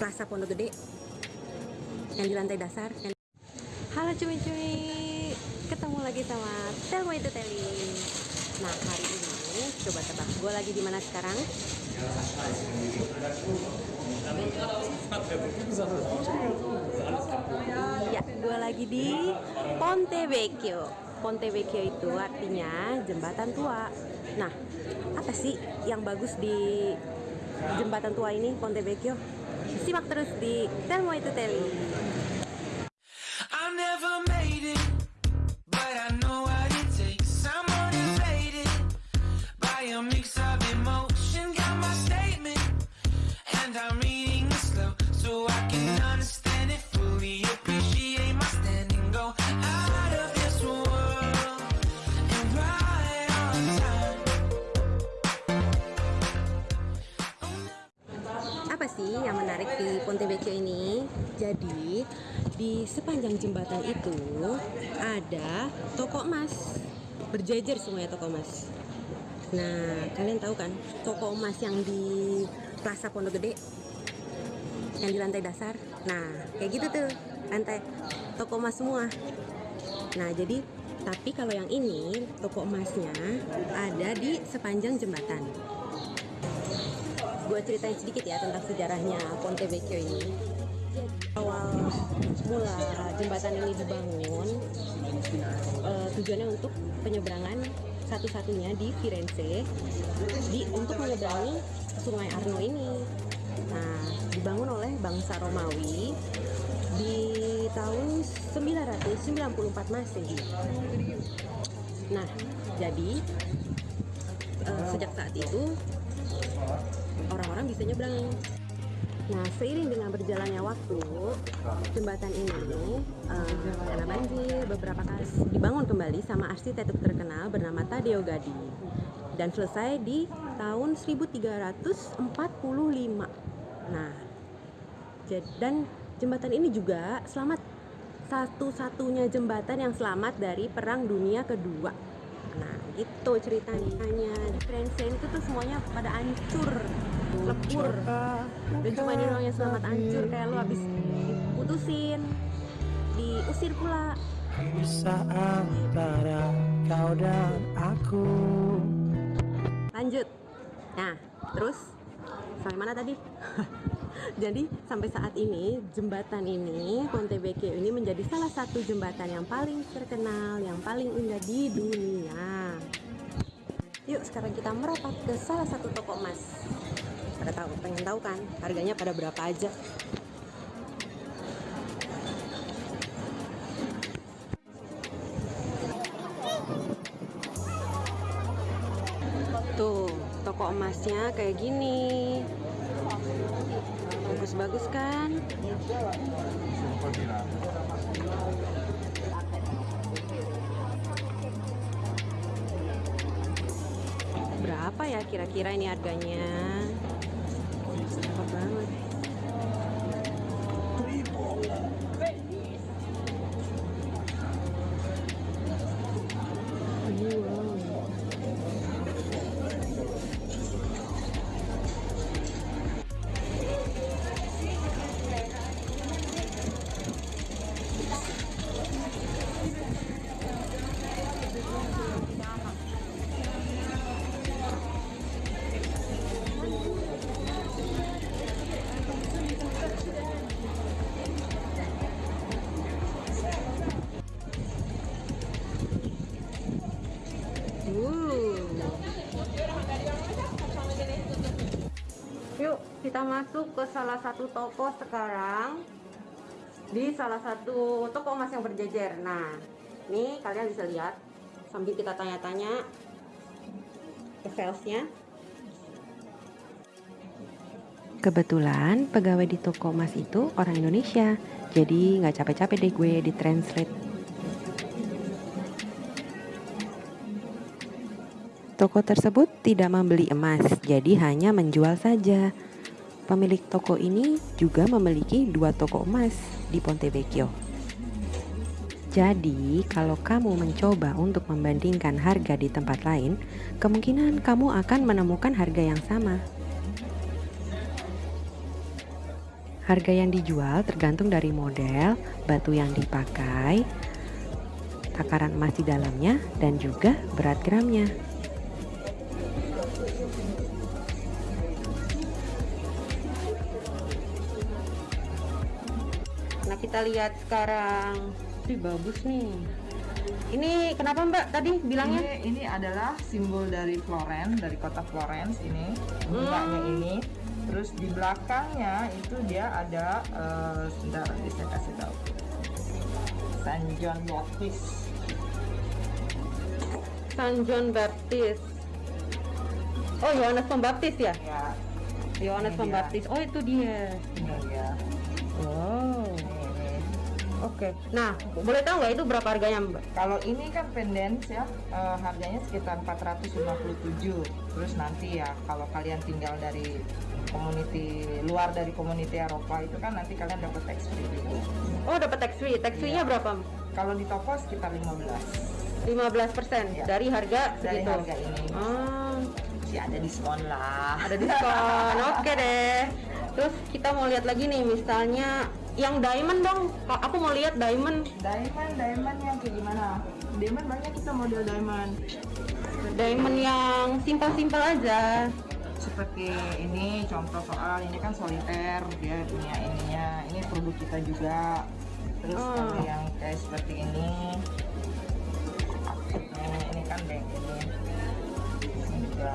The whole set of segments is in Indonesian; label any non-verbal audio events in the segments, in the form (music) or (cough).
Plaza Pondok Gede yang di lantai dasar. Yang... Halo cumi-cumi, ketemu lagi sama Telmo itu Teli. Nah hari ini coba tebak gue lagi di mana sekarang? Ya, gue lagi di Ponte Vecchio. Ponte Vecchio itu artinya jembatan tua. Nah, apa sih yang bagus di jembatan tua ini Ponte Vecchio? Simak terus di Telmo itu Teli. I'm reading slow so I can Jadi di sepanjang jembatan itu ada toko emas berjejer semuanya toko emas. Nah kalian tahu kan toko emas yang di Plaza Pondok Gede yang di lantai dasar. Nah kayak gitu tuh lantai toko emas semua. Nah jadi tapi kalau yang ini toko emasnya ada di sepanjang jembatan gue ceritain sedikit ya tentang sejarahnya Ponte Vecchio ini. Mula jembatan ini dibangun, eh, tujuannya untuk penyeberangan satu-satunya di Firenze, di untuk menyeberangi Sungai Arno ini. Nah, dibangun oleh bangsa Romawi di tahun 994 Masehi. Nah, jadi eh, sejak saat itu orang-orang bisa nyebrang. Nah, seiring dengan berjalannya waktu, jembatan ini karena banjir beberapa kali dibangun kembali sama arsitek terkenal bernama Taddeo Gaddi dan selesai di tahun 1345. Nah, dan jembatan ini juga selamat satu-satunya jembatan yang selamat dari Perang Dunia Kedua. Nah, gitu ceritanya. Firenze itu tuh semuanya pada hancur, lebur. Dan cuma ini doang yang selamat hancur kayak lu habis diputusin, diusir pula. Bisa antara kau dan aku. Lanjut. Nah, terus sampai mana tadi? (laughs) Jadi sampai saat ini jembatan ini Ponte Vecchio ini menjadi salah satu jembatan yang paling terkenal, yang paling indah di dunia. Yuk sekarang kita merapat ke salah satu toko emas. Pada tahu, pengen tahu kan harganya pada berapa aja? Tuh, toko emasnya kayak gini. Bagus-bagus kan? Berapa ya kira-kira ini harganya? Berapa banget? Wow. Yuk, kita masuk ke salah satu toko sekarang. Di salah satu toko emas yang berjejer. Nah, ini kalian bisa lihat sambil kita tanya-tanya ke salesnya. Kebetulan pegawai di toko emas itu orang Indonesia, jadi nggak capek-capek deh gue di translate. Toko tersebut tidak membeli emas, jadi hanya menjual saja. Pemilik toko ini juga memiliki dua toko emas di Ponte Vecchio. Jadi, kalau kamu mencoba untuk membandingkan harga di tempat lain, kemungkinan kamu akan menemukan harga yang sama. Harga yang dijual tergantung dari model, batu yang dipakai, takaran emas di dalamnya, dan juga berat gramnya. Kita lihat sekarang, ini bagus nih. Ini kenapa Mbak tadi bilangnya? Ini, ini adalah simbol dari Florence, dari kota Florence ini, bunganya Hmm. ini. Terus di belakangnya itu dia ada, eh sebentar nanti saya kasih tahu. San John Baptist. San John Baptist. Oh Yohanes Pembaptis ya? Ya, Yohanes Ini dia. Pembaptis. Oh itu dia. ini dia. Wow. Ini, Oke. Nah, boleh tahu nggak itu berapa harganya Mbak? Kalau ini kan pendens ya, eh, harganya sekitar 457. Terus nanti ya kalau kalian tinggal dari community luar dari community Eropa itu kan nanti kalian dapat tax free juga. Oh dapat tax free. Tax free-nya Iya. berapa? Kalau di toko sekitar 15 15% Iya. dari harga dari segitu. harga ini. Ah, Sih ada diskon lah. ada diskon. (laughs) Oke deh. Terus kita mau lihat lagi nih misalnya yang diamond dong. Aku mau lihat diamond. Diamond, diamond yang kayak gimana? Diamond banyak kita model diamond. Diamond yang simpel-simpel aja. Seperti ini contoh soal ini kan soliter dia punya ininya. Ini produk kita juga. Terus Oh. kalau yang kayak seperti ini ini, ini kan bank ini. Ini juga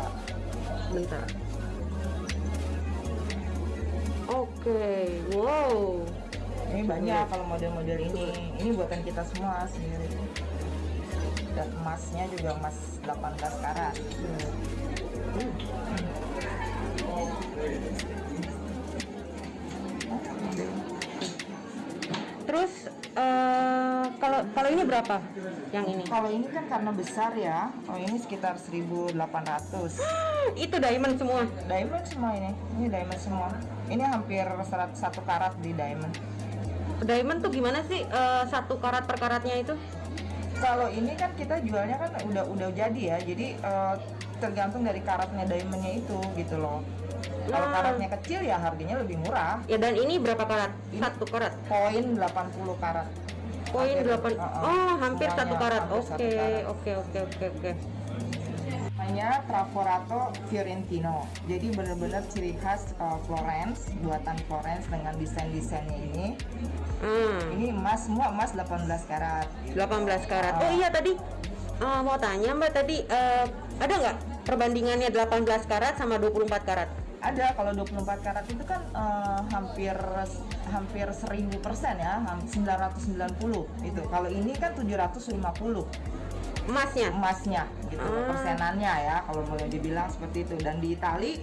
Bentar. Oke, wow. Ini banyak kalau model-model ini. Ini buatan kita semua sendiri. Dan emasnya juga emas 18 karat. Terus eh, kalau kalau ini berapa? Yang ini? Kalau ini kan karena besar ya, oh ini sekitar 1.800. (gasps) Itu diamond semua. Diamond semua ini, ini diamond semua. Ini hampir 100 satu karat di diamond. Diamond tuh gimana sih eh, satu karat per karatnya itu? Kalau ini kan kita jualnya kan udah udah jadi ya, jadi eh, tergantung dari karatnya diamondnya itu gitu loh. Kalau Nah. karatnya kecil ya harganya lebih murah. Ya dan ini berapa karat? Ini- Satu karat. Poin 80 karat. Poin Hampir, 8. uh-uh, Oh, hampir satu karat. Oke, satu karat. oke, oke, oke, oke. Namanya Travorato Fiorentino. Jadi benar-benar ciri khas uh, Florence, buatan Florence dengan desain-desainnya ini. Ah, Ini emas semua emas 18 karat. 18 karat. Ah. Oh iya tadi eh, mau tanya Mbak tadi eh, ada nggak perbandingannya 18 karat sama 24 karat? Ada kalau 24 karat itu kan uh, hampir hampir 1000 persen ya, ham- 990 itu. Kalau ini kan 750 Emasnya? emasnya gitu Ah. persenannya ya kalau boleh dibilang seperti itu. Dan di Itali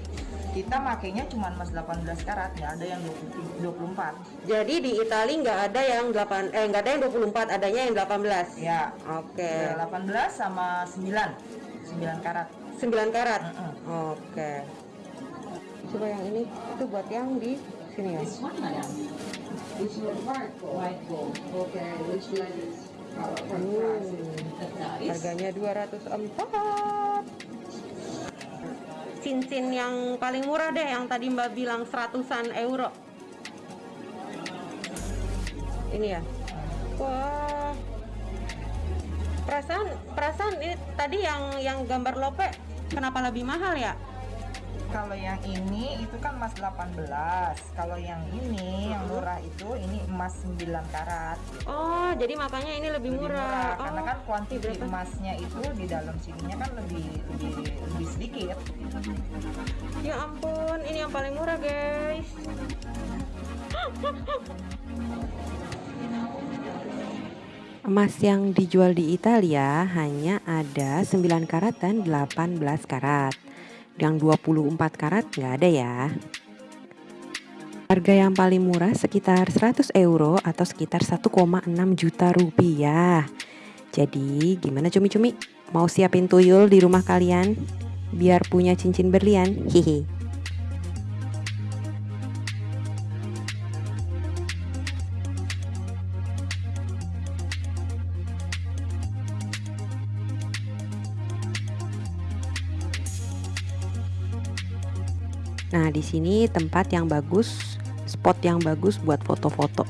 kita makainya cuma emas 18 karat, nggak ada yang 20 24. Jadi di Itali nggak ada yang 8 eh nggak ada yang 24, adanya yang 18. Ya, Oke. Udah 18 sama 9 9 karat 9 karat. Mm-mm. Oke. Coba yang ini itu buat yang di sini ya. Hmm, harganya 204. Cincin yang paling murah deh yang tadi Mbak bilang seratusan euro. Ini ya. Wah. Perasaan perasaan ini tadi yang yang gambar lope kenapa lebih mahal ya? Kalau yang ini itu kan emas 18 kalau yang ini yang murah itu ini emas 9 karat Oh, jadi makanya ini lebih lebih murah. karena Oh, kan kuantiti berapa? emasnya itu di dalam sininya kan lebih lebih lebih sedikit Ya ampun, ini yang paling murah, guys. (gasps) Emas yang dijual di Italia hanya ada 9 karat dan 18 karat. Yang 24 karat nggak ada ya. Harga yang paling murah sekitar 100 euro atau sekitar 1,6 juta rupiah. Jadi gimana cumi-cumi? Mau siapin tuyul di rumah kalian? Biar punya cincin berlian? Hihi. Nah, di sini tempat yang bagus spot yang bagus buat foto-foto.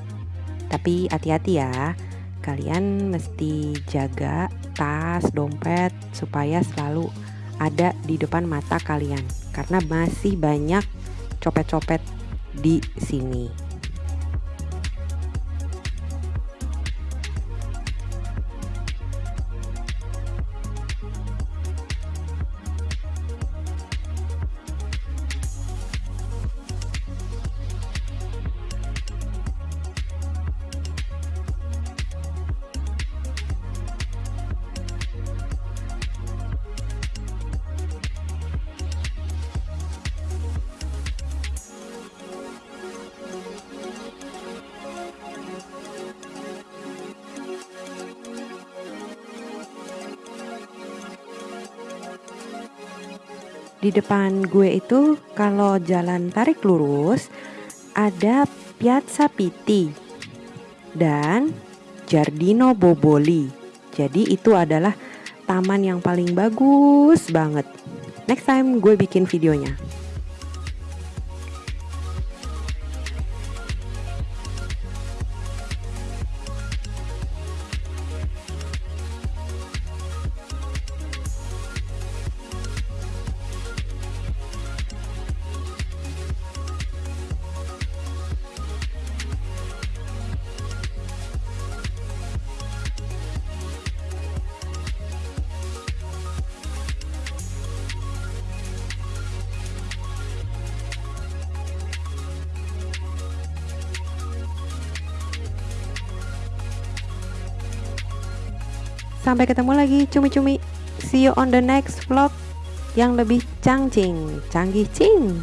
Tapi hati-hati ya, kalian mesti jaga tas, dompet supaya selalu ada di depan mata kalian karena masih banyak copet-copet di sini. Di depan gue itu kalau jalan tarik lurus ada Piazza Pitti dan Giardino Boboli. Jadi itu adalah taman yang paling bagus banget. Next time gue bikin videonya. Sampai ketemu lagi cumi-cumi. See you on the next vlog yang lebih cangcing, canggih cing.